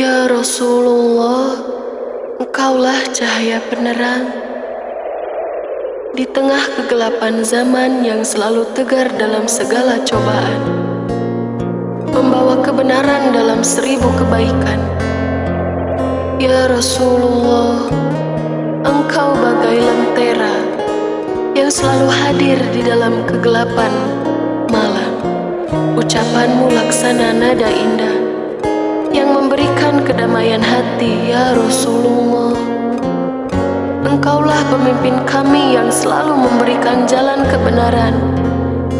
Ya Rasulullah, Engkaulah cahaya penerang di tengah kegelapan zaman yang selalu tegar dalam segala cobaan, membawa kebenaran dalam seribu kebaikan. Ya Rasulullah, Engkau bagai lentera yang selalu hadir di dalam kegelapan malam. Ucapanmu laksana nada indah yang memberikan kedamaian hati, ya Rasulullah. Engkaulah pemimpin kami yang selalu memberikan jalan kebenaran.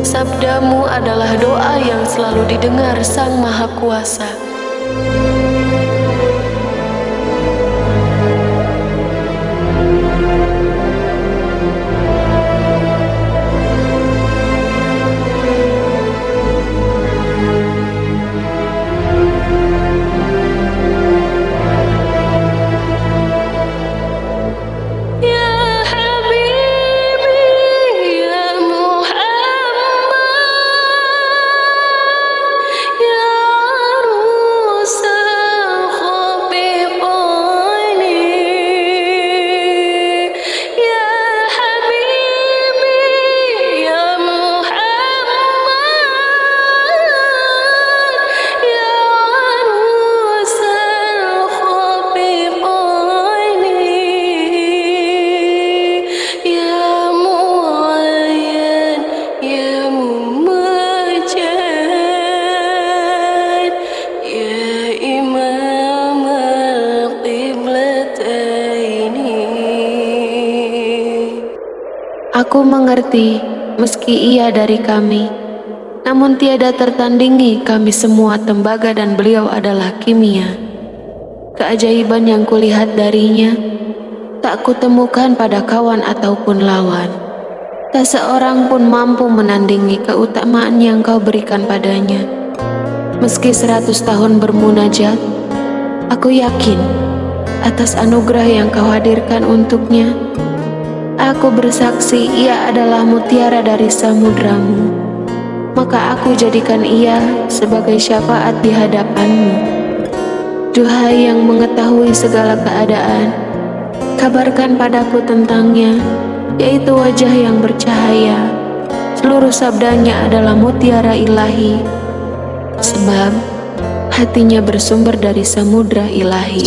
Sabdamu adalah doa yang selalu didengar Sang Maha Kuasa. Aku mengerti, meski ia dari kami, namun tiada tertandingi kami semua tembaga dan beliau adalah kimia. Keajaiban yang kulihat darinya, tak kutemukan pada kawan ataupun lawan. Tak seorang pun mampu menandingi keutamaan yang kau berikan padanya. Meski seratus tahun bermunajat, aku yakin atas anugerah yang kau hadirkan untuknya, Aku bersaksi ia adalah mutiara dari samudramu. Maka aku jadikan ia sebagai syafaat di hadapanmu. Duhai yang mengetahui segala keadaan, kabarkan padaku tentangnya, yaitu wajah yang bercahaya. Seluruh sabdanya adalah mutiara ilahi, sebab hatinya bersumber dari samudra ilahi.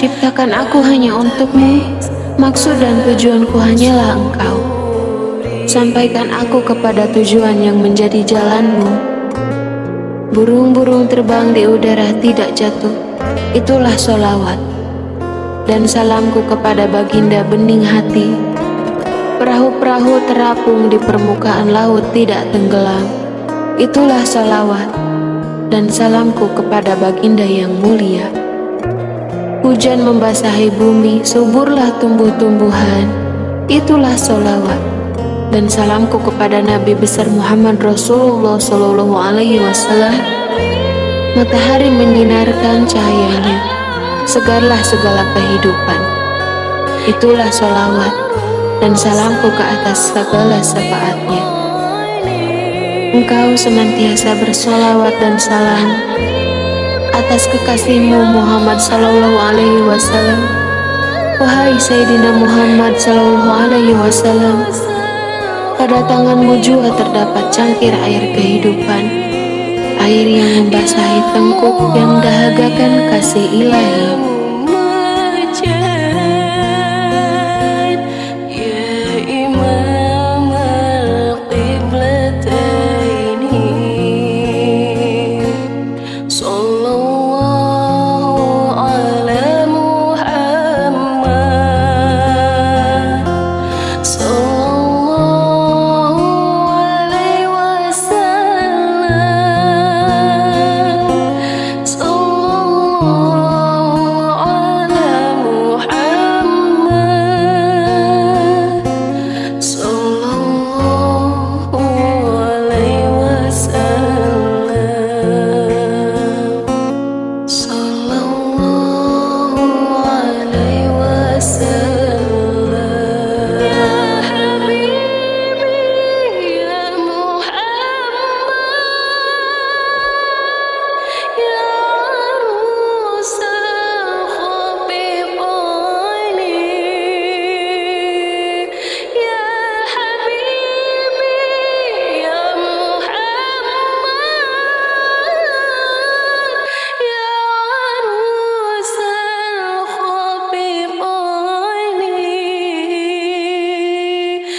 Ciptakan aku hanya untukmu, maksud dan tujuanku hanyalah engkau. Sampaikan aku kepada tujuan yang menjadi jalanmu. Burung-burung terbang di udara tidak jatuh, itulah solawat. Dan salamku kepada baginda bening hati. Perahu-perahu terapung di permukaan laut tidak tenggelam, itulah salawat. Dan salamku kepada baginda yang mulia. Hujan membasahi bumi, suburlah tumbuh-tumbuhan. Itulah solawat. Dan salamku kepada Nabi besar Muhammad Rasulullah Sallallahu Alaihi Wasallam. Matahari menyinarkan cahayanya, segarlah segala kehidupan. Itulah solawat dan salamku ke atas segala syafaatnya. Engkau senantiasa bersolawat dan salam atas kekasihmu Muhammad Sallallahu Alaihi Wasallam. Wahai Sayyidina Muhammad Sallallahu Alaihi Wasallam, pada tanganmu juga terdapat cangkir air kehidupan, air yang membasahi tengkuk yang dahagakan kasih ilahi.